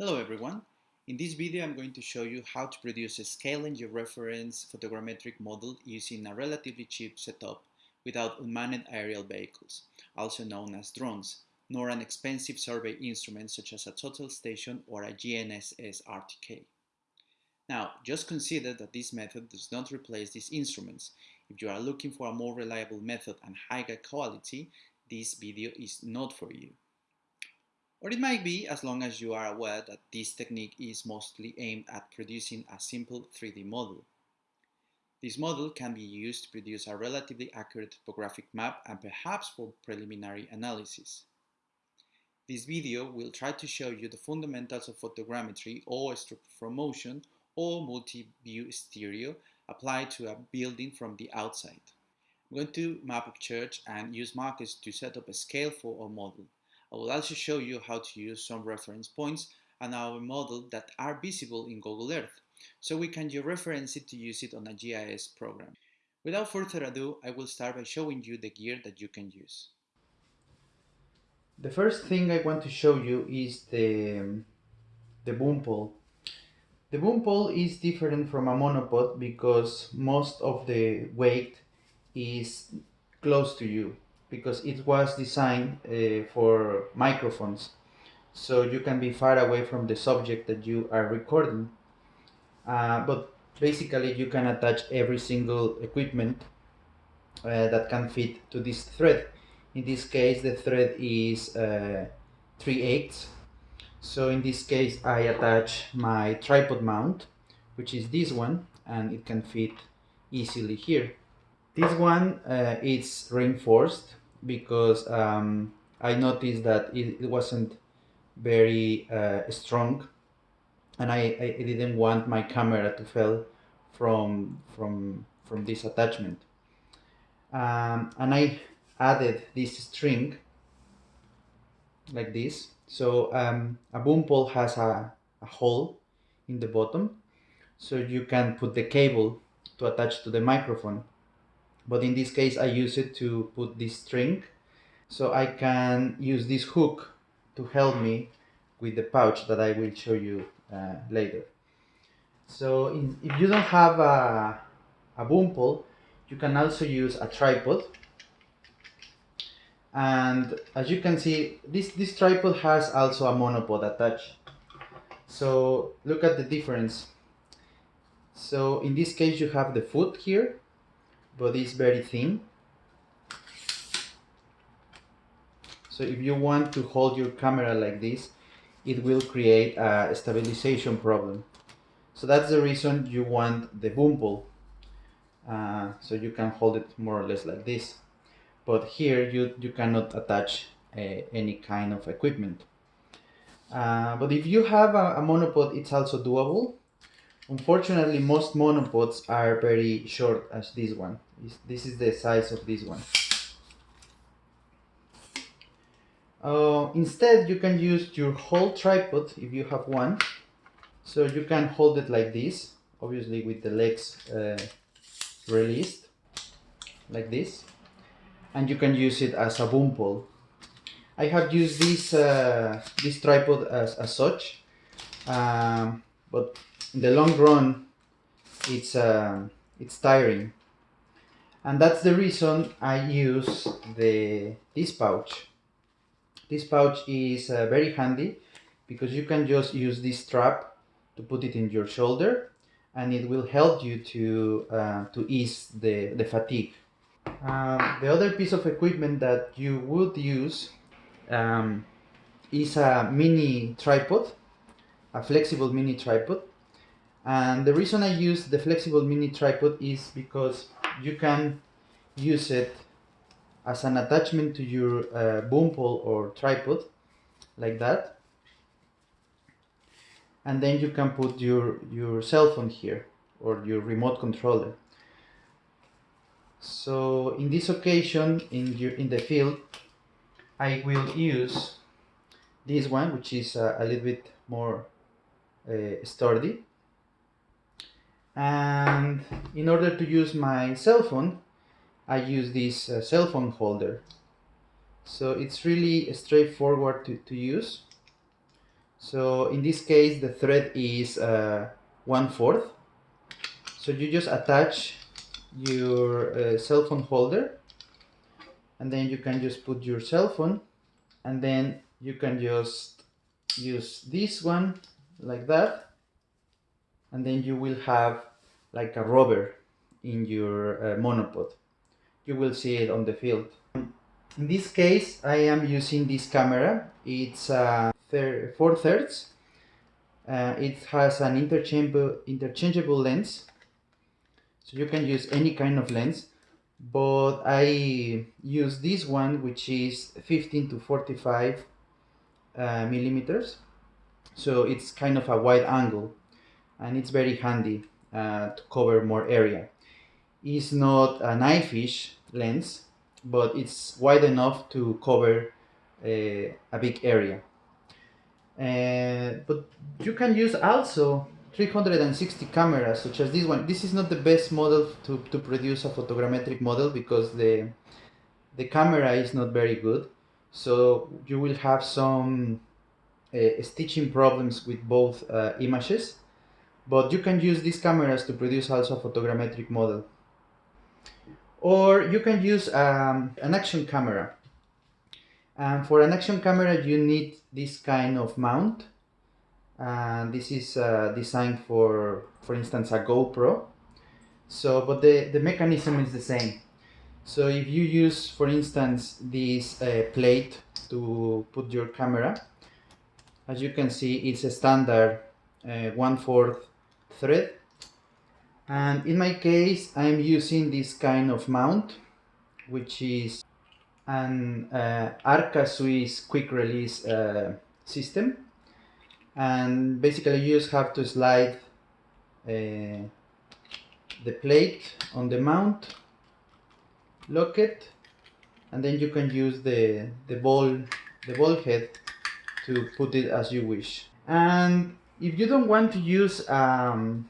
Hello everyone. In this video I'm going to show you how to produce a scale and georeference photogrammetric model using a relatively cheap setup without unmanned aerial vehicles, also known as drones, nor an expensive survey instrument such as a total station or a GNSS RTK. Now, just consider that this method does not replace these instruments. If you are looking for a more reliable method and higher quality, this video is not for you. Or it might be as long as you are aware that this technique is mostly aimed at producing a simple 3D model. This model can be used to produce a relatively accurate topographic map and perhaps for preliminary analysis. This video will try to show you the fundamentals of photogrammetry or structure from motion or multi-view stereo applied to a building from the outside. I'm going to map a church and use markers to set up a scale for our model. I will also show you how to use some reference points and our model that are visible in Google Earth, so we can georeference it to use it on a GIS program. Without further ado, I will start by showing you the gear that you can use. The first thing I want to show you is the, the boom pole. The boom pole is different from a monopod because most of the weight is close to you because it was designed uh, for microphones. So you can be far away from the subject that you are recording. Uh, but basically you can attach every single equipment uh, that can fit to this thread. In this case the thread is uh, 3 eighths so in this case I attach my tripod mount which is this one and it can fit easily here. This one uh, is reinforced because um, I noticed that it, it wasn't very uh, strong and I, I didn't want my camera to fall from from from this attachment. Um, and I added this string like this. So um, a boom pole has a, a hole in the bottom so you can put the cable to attach to the microphone but in this case I use it to put this string so I can use this hook to help me with the pouch that I will show you uh, later. So in, if you don't have a, a boom pole, you can also use a tripod. And as you can see, this, this tripod has also a monopod attached. So look at the difference. So in this case, you have the foot here but it's very thin. So if you want to hold your camera like this, it will create a stabilization problem. So that's the reason you want the boom pole. Uh, so you can hold it more or less like this. But here you, you cannot attach uh, any kind of equipment. Uh, but if you have a, a monopod, it's also doable. Unfortunately, most monopods are very short as this one. This is the size of this one. Uh, instead, you can use your whole tripod if you have one. So you can hold it like this, obviously with the legs uh, released, like this. And you can use it as a boom pole. I have used this, uh, this tripod as, as such, um, but in the long run, it's, uh, it's tiring and that's the reason I use the this pouch. This pouch is uh, very handy because you can just use this strap to put it in your shoulder and it will help you to, uh, to ease the, the fatigue. Uh, the other piece of equipment that you would use um, is a mini tripod, a flexible mini tripod. And the reason I use the flexible mini tripod is because you can use it as an attachment to your uh, boom pole or tripod like that. And then you can put your your cell phone here or your remote controller. So in this occasion in your in the field I will use this one which is uh, a little bit more uh, sturdy and in order to use my cell phone I use this uh, cell phone holder. So it's really straightforward to, to use. So in this case, the thread is uh, one fourth. So you just attach your uh, cell phone holder and then you can just put your cell phone and then you can just use this one like that and then you will have like a rubber in your uh, monopod. You will see it on the field. In this case I am using this camera. It's uh, 4 thirds. Uh, it has an interchangeable interchangeable lens. So you can use any kind of lens but I use this one which is 15 to 45 uh, millimeters. So it's kind of a wide angle and it's very handy uh, to cover more area. It's not an eyefish lens but it's wide enough to cover uh, a big area. Uh, but you can use also 360 cameras such as this one. This is not the best model to, to produce a photogrammetric model because the the camera is not very good. So you will have some uh, stitching problems with both uh, images but you can use these cameras to produce also a photogrammetric model. Or you can use um, an action camera. And for an action camera you need this kind of mount. And this is uh, designed for for instance a GoPro. So but the the mechanism is the same. So if you use for instance this uh, plate to put your camera as you can see it's a standard uh, one-fourth thread. And in my case I'm using this kind of mount which is an uh, Arca Swiss quick release uh, system. And basically you just have to slide uh, the plate on the mount lock it and then you can use the the ball the ball head to put it as you wish. And if you don't want to use um,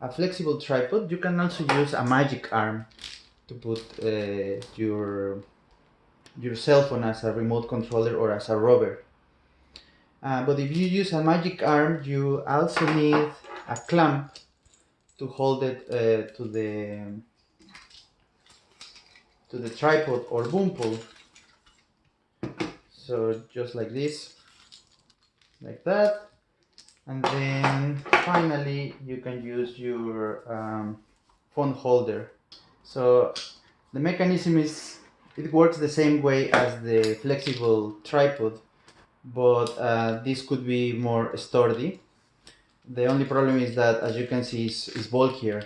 a flexible tripod you can also use a magic arm to put uh, your your cell phone as a remote controller or as a rover uh, but if you use a magic arm, you also need a clamp to hold it uh, to the to the tripod or boom pole. So just like this, like that. And then finally you can use your um, phone holder. So the mechanism is, it works the same way as the flexible tripod but uh, this could be more sturdy. The only problem is that as you can see is, is bulkier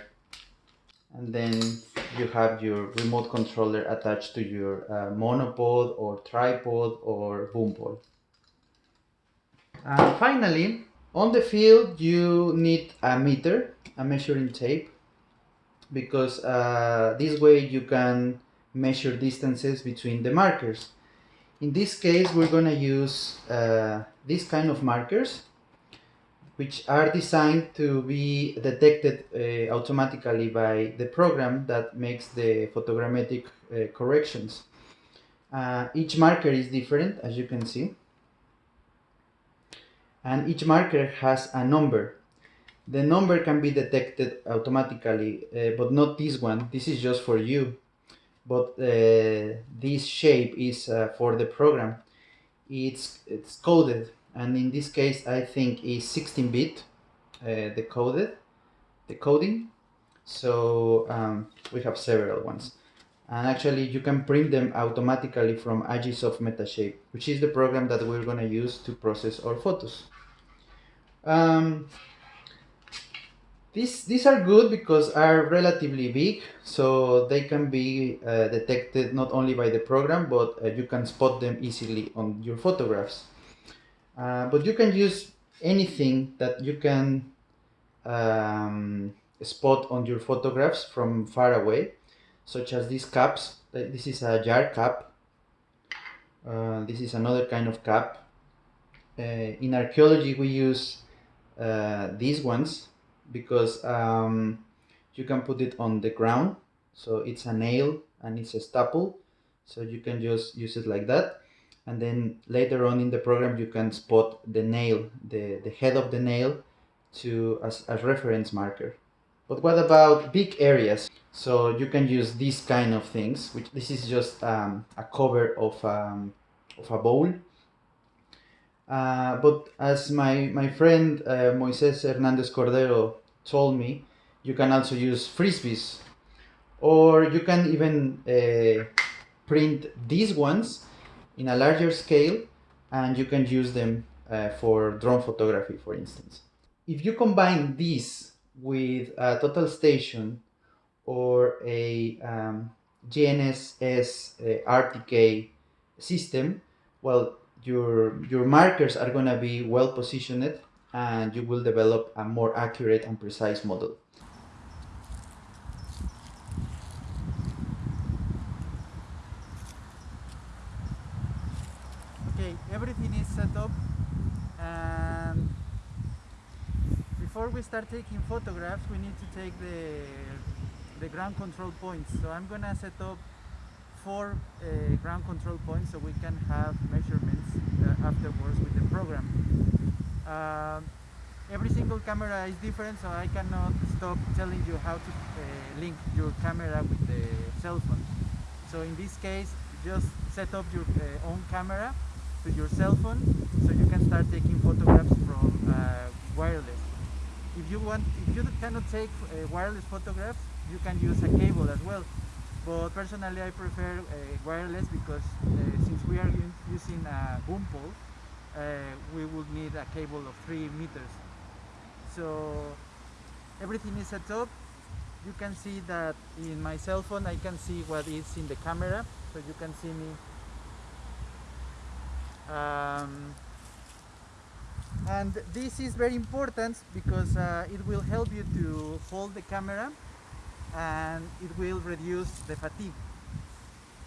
and then you have your remote controller attached to your uh, monopod or tripod or boom pole. And finally, on the field you need a meter, a measuring tape, because uh, this way you can measure distances between the markers. In this case, we're going to use uh, these kind of markers, which are designed to be detected uh, automatically by the program that makes the photogrammetric uh, corrections. Uh, each marker is different, as you can see. And each marker has a number. The number can be detected automatically, uh, but not this one. This is just for you. But uh, this shape is uh, for the program. It's it's coded. And in this case I think is 16 bit uh, decoded decoding so um, we have several ones and actually you can print them automatically from Agisoft Metashape which is the program that we're going to use to process our photos um, these, these are good because are relatively big, so they can be uh, detected not only by the program, but uh, you can spot them easily on your photographs. Uh, but you can use anything that you can um, spot on your photographs from far away, such as these caps. This is a jar cap. Uh, this is another kind of cap. Uh, in archaeology, we use uh, these ones because um, you can put it on the ground so it's a nail and it's a staple so you can just use it like that and then later on in the program you can spot the nail, the, the head of the nail to as, as reference marker. But what about big areas? So you can use these kind of things, which this is just um, a cover of, um, of a bowl. Uh, but as my, my friend uh, Moises Hernandez Cordero told me, you can also use frisbees. Or you can even uh, print these ones in a larger scale and you can use them uh, for drone photography, for instance. If you combine this with a total station or a um, GNSS uh, RTK system, well, your, your markers are going to be well positioned and you will develop a more accurate and precise model. Okay, everything is set up and before we start taking photographs we need to take the the ground control points. So I'm gonna set up four uh, ground control points so we can have measurements uh, afterwards with the program. Um, every single camera is different so I cannot stop telling you how to uh, link your camera with the cell phone. So in this case just set up your uh, own camera with your cell phone so you can start taking photographs from uh, wireless if you want if you cannot take uh, wireless photographs you can use a cable as well. But personally I prefer uh, wireless because uh, since we are using a boom pole uh, we would need a cable of 3 meters. So everything is set up. You can see that in my cell phone I can see what is in the camera. So you can see me. Um, and this is very important because uh, it will help you to hold the camera and it will reduce the fatigue.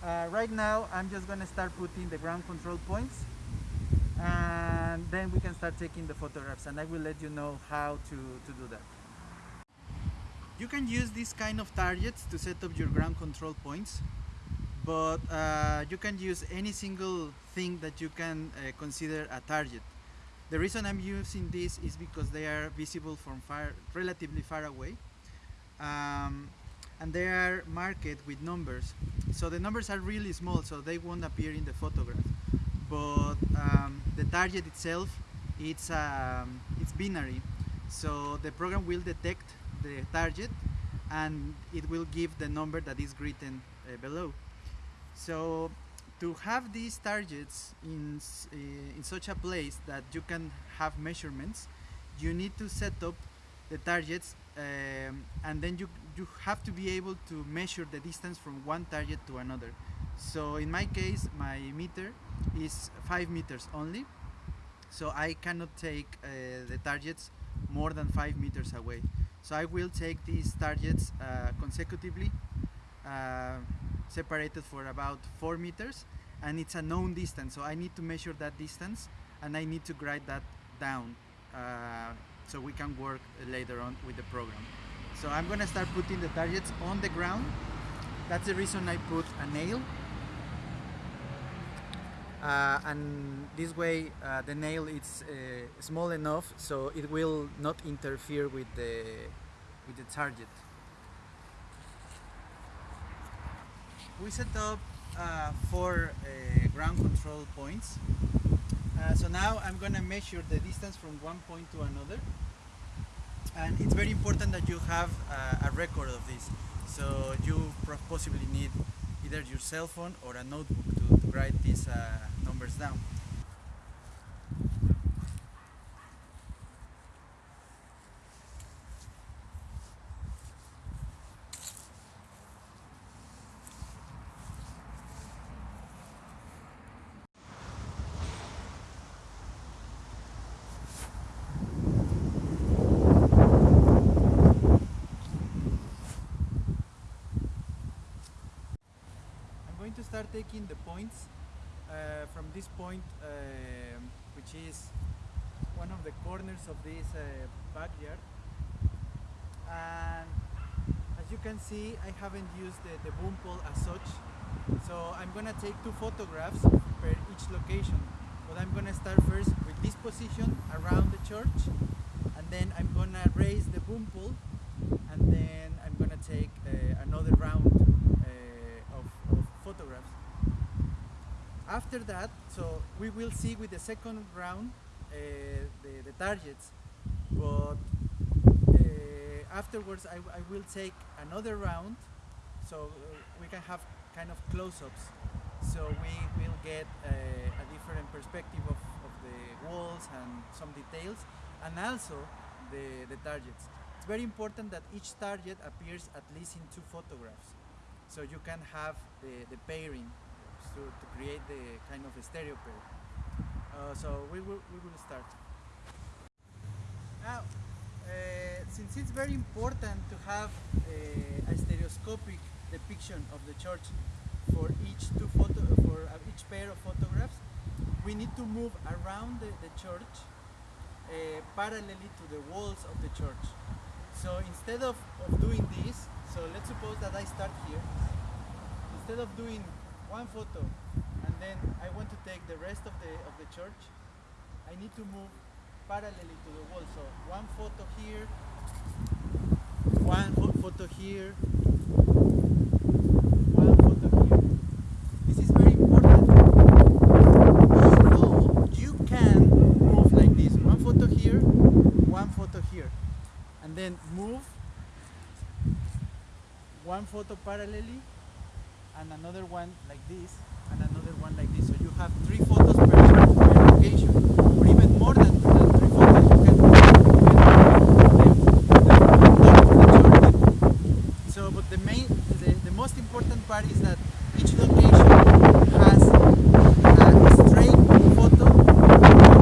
Uh, right now I'm just going to start putting the ground control points and then we can start taking the photographs and I will let you know how to, to do that. You can use this kind of targets to set up your ground control points but uh, you can use any single thing that you can uh, consider a target. The reason I'm using this is because they are visible from far, relatively far away um, and they are marked with numbers. So the numbers are really small so they won't appear in the photograph but um, the target itself it's, um, it's binary so the program will detect the target and it will give the number that is written uh, below. So to have these targets in, uh, in such a place that you can have measurements, you need to set up the targets um, and then you, you have to be able to measure the distance from one target to another. So in my case, my meter is 5 meters only, so I cannot take uh, the targets more than 5 meters away. So I will take these targets uh, consecutively separated for about 4 meters and it's a known distance so I need to measure that distance and I need to write that down uh, so we can work later on with the program. So I'm gonna start putting the targets on the ground. That's the reason I put a nail. Uh, and this way uh, the nail is uh, small enough so it will not interfere with the with the target. We set up uh, four uh, ground control points. Uh, so now I'm gonna measure the distance from one point to another. And it's very important that you have uh, a record of this. So you possibly need either your cell phone or a notebook to, to write these uh, numbers down. going to start taking the points uh, from this point uh, which is one of the corners of this uh, backyard. And as you can see I haven't used the, the boom pole as such. So I'm gonna take two photographs per each location. But I'm gonna start first with this position around the church, and then I'm gonna raise the boom pole, and then I'm gonna take uh, another round uh, of, of photographs. After that, so we will see with the second round uh, the, the targets, but uh, afterwards I, I will take another round so uh, we can have kind of close-ups. So we will get uh, a different perspective of, of the walls and some details and also the, the targets. It's very important that each target appears at least in two photographs. So you can have the, the pairing to, to create the kind of a stereo pair. Uh, so we will, we will start. Now, uh, since it's very important to have uh, a stereoscopic depiction of the church for each two photo for uh, each pair of photographs, we need to move around the, the church uh, parallelly to the walls of the church. So instead of, of doing this, so let's suppose that I start here. Instead of doing one photo and then I want to take the rest of the of the church, I need to move parallelly to the wall. So one photo here, one photo here, one photo here. This is very important. You can move like this. One photo here, one photo here. And then move one photo parallelly and another one like this and another one like this. So you have three photos per, location or even more than, than three photos. You can even so but the main the, the most important part is that each location has a straight photo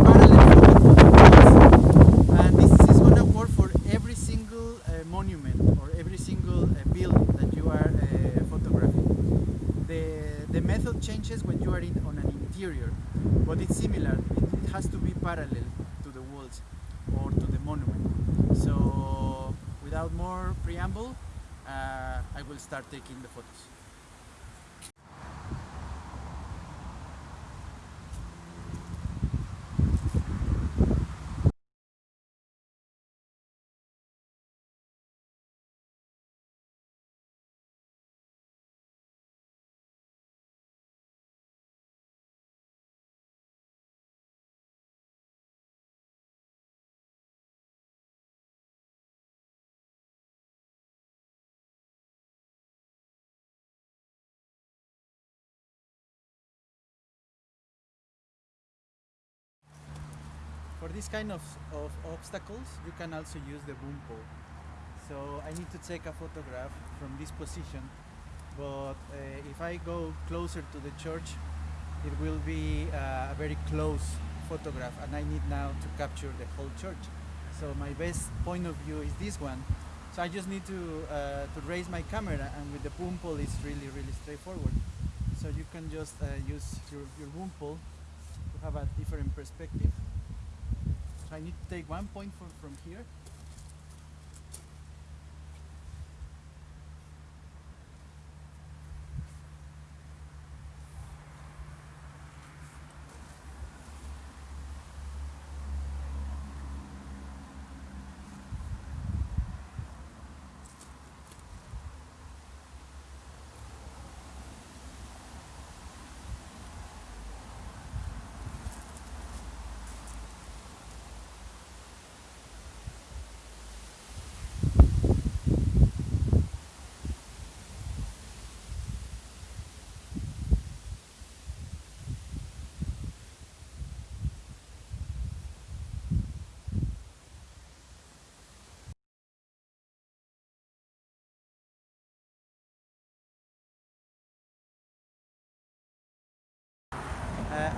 parallel photo to the walls. and this is going to work for every single uh, monument or every single uh, building that you are uh, photographing the the method changes when you are in on an interior but it's similar it, it has to be parallel to the walls or to the monument so without more preamble uh, I will start taking the photos for this kind of, of obstacles you can also use the boom pole. So I need to take a photograph from this position but uh, if I go closer to the church it will be uh, a very close photograph and I need now to capture the whole church. So my best point of view is this one. So I just need to uh, to raise my camera and with the boom pole it's really really straightforward. So you can just use your, your boom pole to have a different perspective I need to take one point from, from here.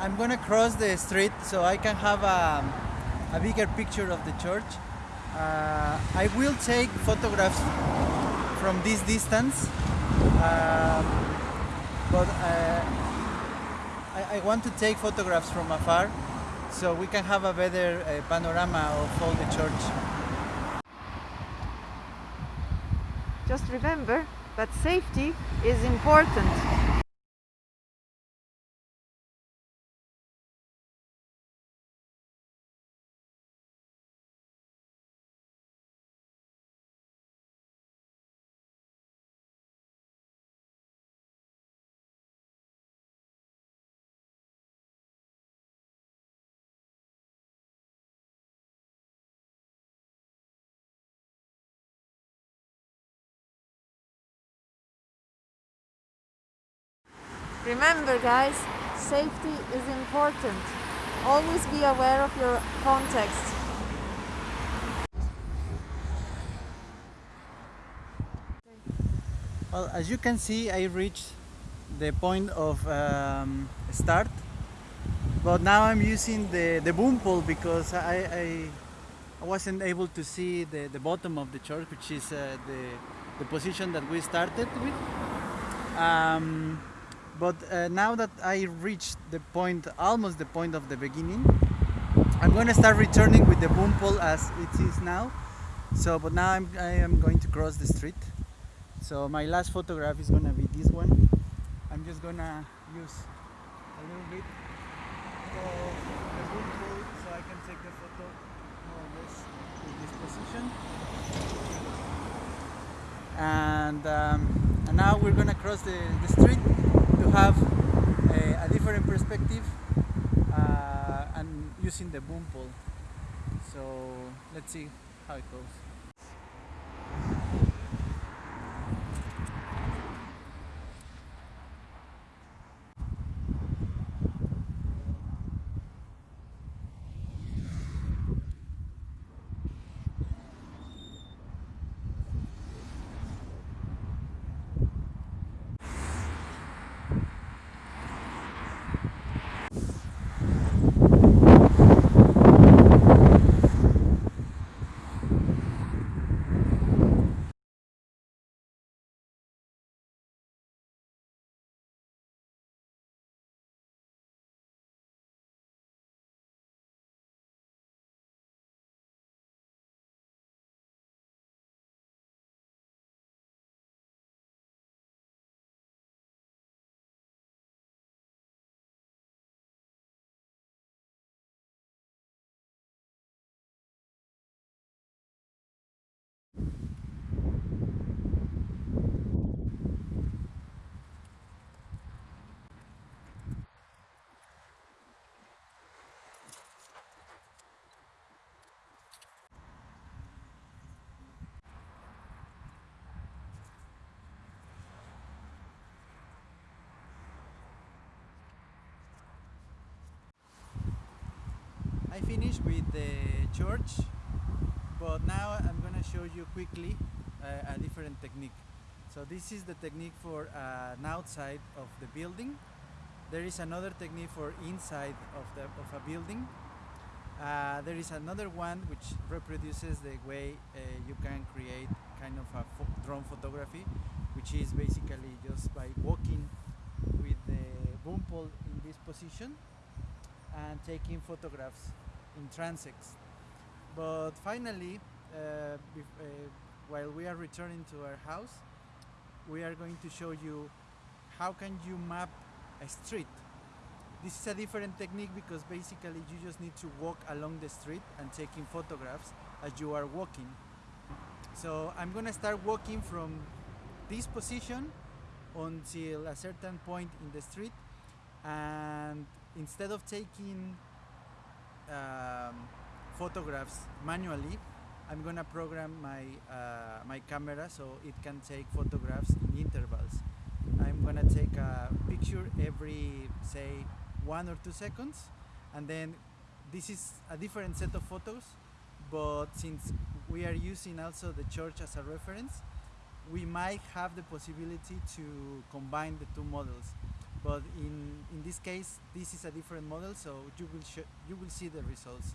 I'm gonna cross the street so I can have a, a bigger picture of the church. Uh, I will take photographs from this distance, um, but uh, I, I want to take photographs from afar so we can have a better uh, panorama of all the church. Just remember that safety is important. Remember guys, safety is important. Always be aware of your context. Well, as you can see, I reached the point of um, start, but now I'm using the, the boom pole because I, I, I wasn't able to see the, the bottom of the church, which is uh, the, the position that we started with. Um, but uh, now that I reached the point, almost the point of the beginning, I'm going to start returning with the boom pole as it is now. So, but now I'm, I am going to cross the street. So my last photograph is gonna be this one. I'm just gonna use a little bit of the boom pole so I can take the photo more or less in this position. And, um, and now we're gonna cross the, the street to have a, a different perspective uh, and using the boom pole. So let's see how it goes. I finished with the church, but now I'm gonna show you quickly uh, a different technique. So this is the technique for uh, an outside of the building. There is another technique for inside of the of a building. Uh, there is another one which reproduces the way uh, you can create kind of a drone photography, which is basically just by walking with the boom pole in this position and taking photographs in transects. But finally, uh, uh, while we are returning to our house, we are going to show you how can you map a street. This is a different technique because basically you just need to walk along the street and taking photographs as you are walking. So I'm gonna start walking from this position until a certain point in the street and instead of taking um, photographs manually. I'm gonna program my uh, my camera so it can take photographs in intervals. I'm gonna take a picture every say one or two seconds and then this is a different set of photos but since we are using also the church as a reference we might have the possibility to combine the two models but in in this case this is a different model so you will you will see the results